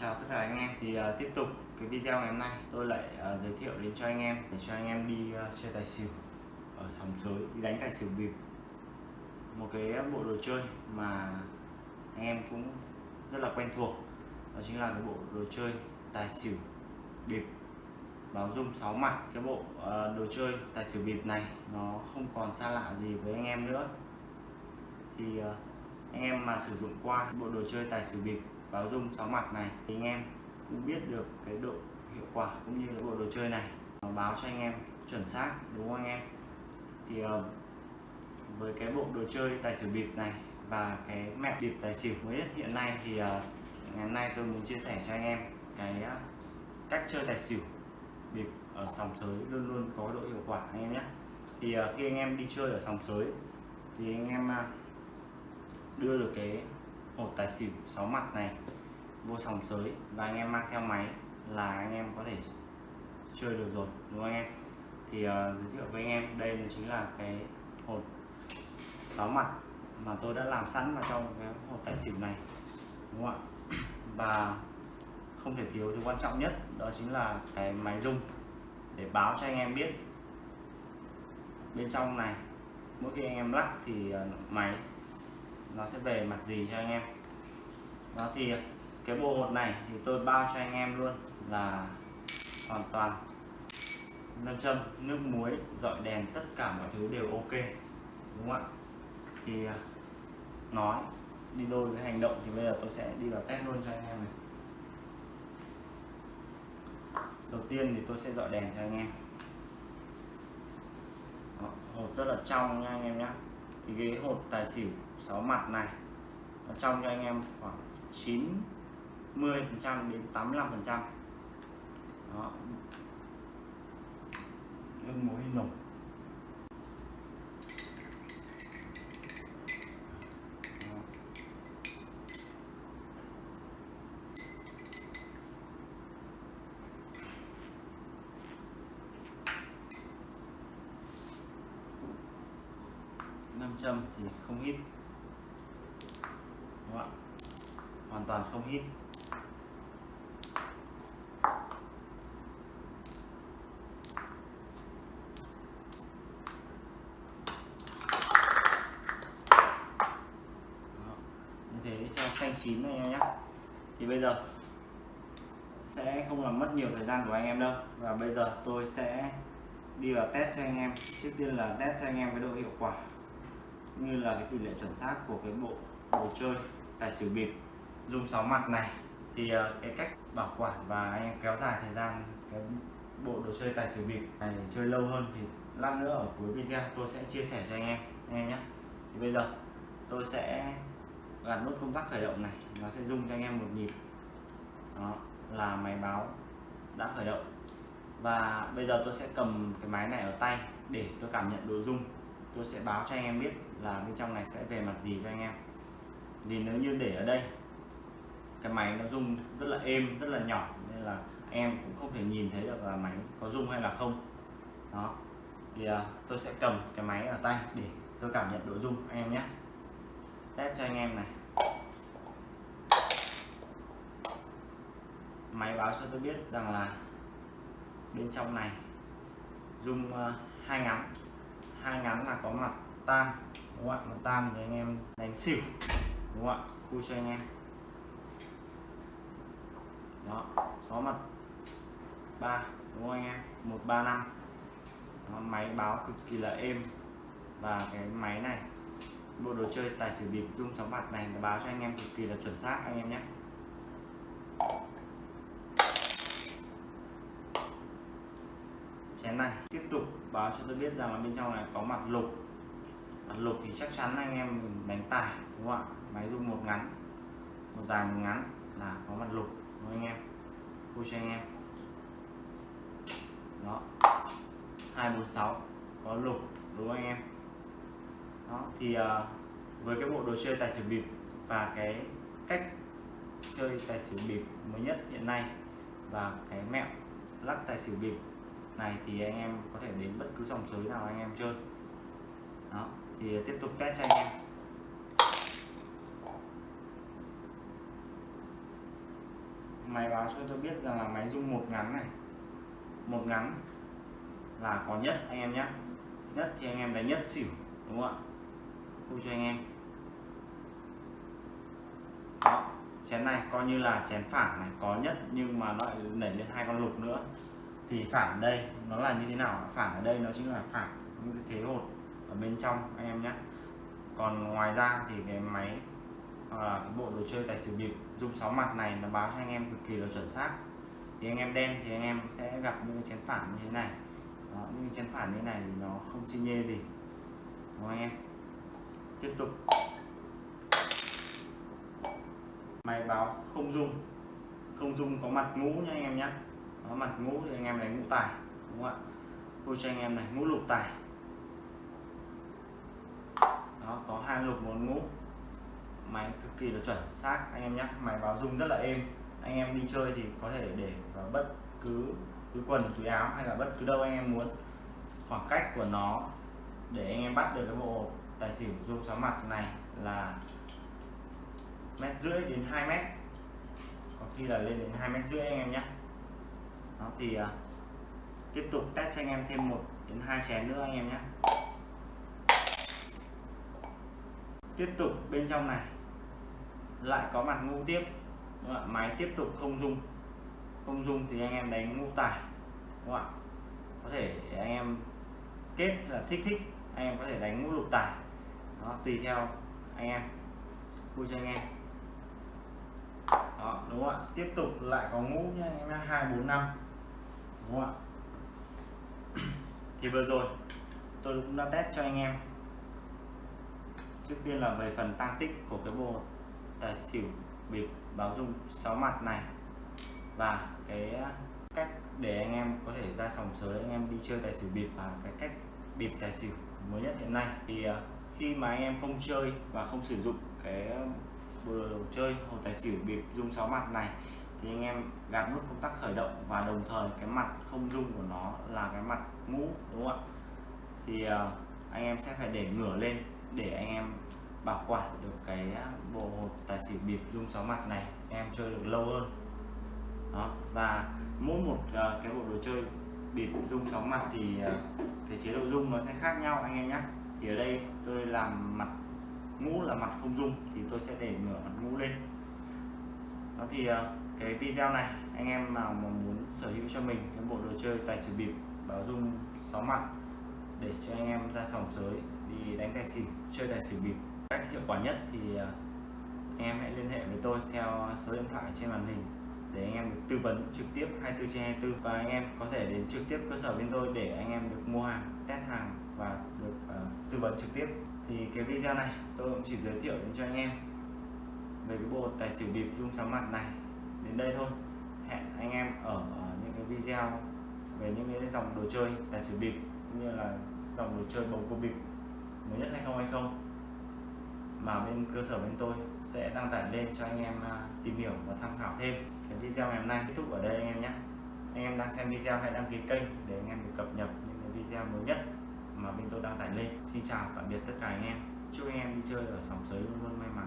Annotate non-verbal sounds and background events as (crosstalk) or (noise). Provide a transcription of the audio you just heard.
Chào tất cả anh em. Thì uh, tiếp tục cái video ngày hôm nay tôi lại uh, giới thiệu đến cho anh em để cho anh em đi uh, chơi tài xỉu ở sòng sới đi đánh tài xỉu bịp. Một cái bộ đồ chơi mà anh em cũng rất là quen thuộc đó chính là cái bộ đồ chơi tài xỉu bịp. Báo dung 6 mặt cái bộ uh, đồ chơi tài xỉu bịp này nó không còn xa lạ gì với anh em nữa. Thì uh, anh em mà sử dụng qua bộ đồ chơi tài xỉu bịp báo dung 6 mặt này. Thì anh em cũng biết được cái độ hiệu quả cũng như cái bộ đồ chơi này. Nó báo cho anh em chuẩn xác, đúng không anh em? Thì ờ, với cái bộ đồ chơi tài xỉu bịp này và cái mẹo bịp tài xỉu mới nhất hiện nay thì ờ, ngày hôm nay tôi muốn chia sẻ cho anh em cái ờ, cách chơi tài xỉu bịp ở sòng sới luôn luôn có độ hiệu quả anh em nhé. Thì khi anh em đi chơi ở sòng sới thì anh em đưa được cái hộp tài xỉu 6 mặt này. Vô sòng sới. Và anh em mang theo máy là anh em có thể chơi được rồi đúng không anh em? Thì uh, giới thiệu với anh em đây chính là cái hộp 6 mặt mà tôi đã làm sẵn vào trong cái hộp tài xỉu này đúng không ạ? (clears throat) Và không thể thiếu thứ quan trọng nhất đó chính là cái máy rung để báo cho anh em biết. Bên trong này mỗi khi anh em lắc thì ờ, máy nó sẽ về mặt gì cho anh em? Đó thì cái bộ hột này thì tôi bao cho anh em luôn là hoàn toàn nâng châm nước muối dọi đèn tất cả mọi thứ đều ok đúng không ạ? Thì à, nói đi đôi với hành động thì bây giờ tôi sẽ đi vào test luôn cho anh em này. Đầu tiên thì tôi sẽ dọi đèn cho anh em. Đó, hột rất là trong nha anh em nhé ghế cái hột tài xỉu 6 mặt này. Nó trong cho anh em khoảng 90 phần trăm đến 85 phần trăm. Đó. Nước muối nồng. Châm thì không hít đúng không hoàn toàn không hít như thế cho xanh chín này em nhé. Thì bây giờ sẽ không làm mất nhiều thời gian của anh em đâu. Và bây giờ tôi sẽ đi vào test cho anh em. Trước tiên là test cho anh em cái độ hiệu quả như là cái tỷ lệ chuẩn xác của cái bộ đồ chơi tài xỉu bịp. Dùng 6 mặt này thì ờ, cái cách bảo quản và anh em kéo dài thời gian cái bộ đồ chơi tài xỉu bịp này chơi lâu hơn thì lát nữa ở cuối video tôi sẽ chia sẻ cho anh em anh em nhé. Thì bây giờ tôi sẽ gạt nút công tắc khởi động này, nó sẽ rung cho anh em một nhịp. Đó, là máy báo đã khởi động. Và bây giờ tôi sẽ cầm cái máy này ở tay để tôi cảm nhận độ rung tôi sẽ báo cho anh em biết là bên trong này sẽ về mặt gì cho anh em. Vì nếu như để ở đây cái máy nó rung rất là êm rất là nhỏ nên là em cũng không thể nhìn thấy được là máy có rung hay là không. Đó. Thì uh, tôi sẽ cầm cái máy ở tay để tôi cảm nhận độ rung anh em nhé. Test cho anh em này. Máy báo cho tôi biết rằng là bên trong này rung uh, hai ngắm hai ngắn là có mặt tam, đúng không ạ? Mặt tam thì anh em đánh xỉu, đúng không ạ? Khui cho anh em. Đó, có mặt ba, đúng không anh em? Một, ba, năm. Máy báo cực kỳ là êm. Và cái máy này, bộ đồ chơi tài xỉu bịp rung sóng bạc này nó báo cho anh em cực kỳ là chuẩn xác, anh em nhé. Chén này. Tiếp tục báo cho tôi biết rằng là bên trong này có mặt lục. Mặt lục thì chắc chắn anh em mình đánh tài đúng không ạ? Máy rung một ngắn một dài một ngắn là có mặt lục đúng không anh em? Vui cho anh em. Đó. 246 có lục đúng không anh em? Đó thì uh, với cái bộ đồ chơi tài xỉu bịp và cái cách chơi tài xỉu bịp mới nhất hiện nay và cái mẹo lắc tài xỉu bịp này thì anh em có thể đến bất cứ dòng sới nào anh em chơi. Đó, thì tiếp tục test cho anh em. Máy báo cho tôi biết rằng là máy rung một ngắn này. Một ngắn là có nhất anh em nhé nhất thì anh em đánh nhất xỉu, đúng không ạ? Khu cho anh em. Đó, chén này coi như là chén phản này, có nhất nhưng mà nó lại nảy lên hai con lục nữa thì phản đây nó là như thế nào? Phản ở đây nó chính là phản những cái thế hột ở bên trong anh em nhé. Còn ngoài ra thì cái máy hoặc là cái bộ đồ chơi tài xỉu bịp dung sáu mặt này nó báo cho anh em cực kỳ là chuẩn xác. Thì anh em đen thì anh em sẽ gặp những cái chén phản như thế này. Đó, những chén phản như thế này thì nó không chi nhê gì. Đúng không anh em? Tiếp tục. Máy báo không dung không dung có mặt ngũ nha anh em nhé đó, mặt ngũ thì anh em này ngũ tài đúng không ạ? Tôi cho anh em này ngũ lục tài. Đó có hai lục một ngũ. Máy cực kỳ là chuẩn xác anh em nhé. Máy báo dung rất là êm. Anh em đi chơi thì có thể để vào bất cứ túi quần túi áo hay là bất cứ đâu anh em muốn. Khoảng cách của nó để anh em bắt được cái bộ tài xỉu dung sáu mặt này là mét rưỡi đến 2 mét. Có khi là lên đến hai mét rưỡi anh em nhé đó thì uh, tiếp tục test cho anh em thêm một đến hai chén nữa anh em nhé. Tiếp tục bên trong này. Lại có mặt ngu tiếp. Đúng không? máy tiếp tục không dung không dung thì anh em đánh ngũ tải đúng không ạ? Có thể anh em kết là thích thích anh em có thể đánh ngũ lục tải đó tùy theo anh em. Vui cho anh em. Đó đúng không ạ? Tiếp tục lại có ngũ nha anh em hai bốn năm đúng không ạ? Thì vừa rồi, tôi cũng đã test cho anh em. Trước tiên là về phần tăng tích của cái bộ tài xỉu bịp báo dung 6 mặt này và cái cách để anh em có thể ra sòng sới, anh em đi chơi tài xỉu bịp và cái cách bịp tài xỉu mới nhất hiện nay. Thì à, khi mà anh em không chơi và không sử dụng cái bộ đồ chơi hồ tài xỉu bịp dung 6 mặt này thì anh em gạt nút công tắc khởi động và đồng thời cái mặt không dung của nó là cái mặt mũ đúng không ạ? Thì à, anh em sẽ phải để ngửa lên để anh em bảo quản được cái à, bộ hột tài xỉu bịp dung sáu mặt này em chơi được lâu hơn. Đó và mỗi một à, cái bộ đồ chơi bịp dung sáu mặt thì cái chế độ dung nó sẽ khác nhau anh em nhé thì ở đây tôi làm mặt ngũ là mặt không dung thì tôi sẽ để ngửa mặt ngũ lên. Đó thì uh, cái video này anh em nào mà muốn sở hữu cho mình cái bộ đồ chơi tài xỉu bịp báo dung sáu mặt để cho anh em ra sòng sới đi đánh tài xỉu chơi tài xỉu bịp cách hiệu quả nhất thì à, anh em hãy liên hệ với tôi theo số điện thoại trên màn hình để anh em được tư vấn trực tiếp 24 trên 24 và anh em có thể đến trực tiếp cơ sở bên tôi để anh em được mua hàng test hàng và được uh, tư vấn trực tiếp. Thì cái video này tôi cũng chỉ giới thiệu đến cho anh em về cái bộ tài xỉu bịp dung sóng mặt này đến đây thôi. Hẹn anh em ở ờ, những cái video về những cái dòng đồ chơi, tài xỉu bịp, cũng như là dòng đồ chơi bầu cua bịp mới nhất 2020 mà bên cơ sở bên tôi sẽ đăng tải lên cho anh em à, tìm hiểu và tham khảo thêm cái video ngày hôm nay. Kết thúc ở đây anh em nhé. Anh em đang xem video hãy đăng ký kênh để anh em được cập nhật những cái video mới nhất mà bên tôi đăng tải lên. Xin chào, tạm biệt tất cả anh em. Chúc anh em đi chơi ở sòng sới luôn luôn may mắn.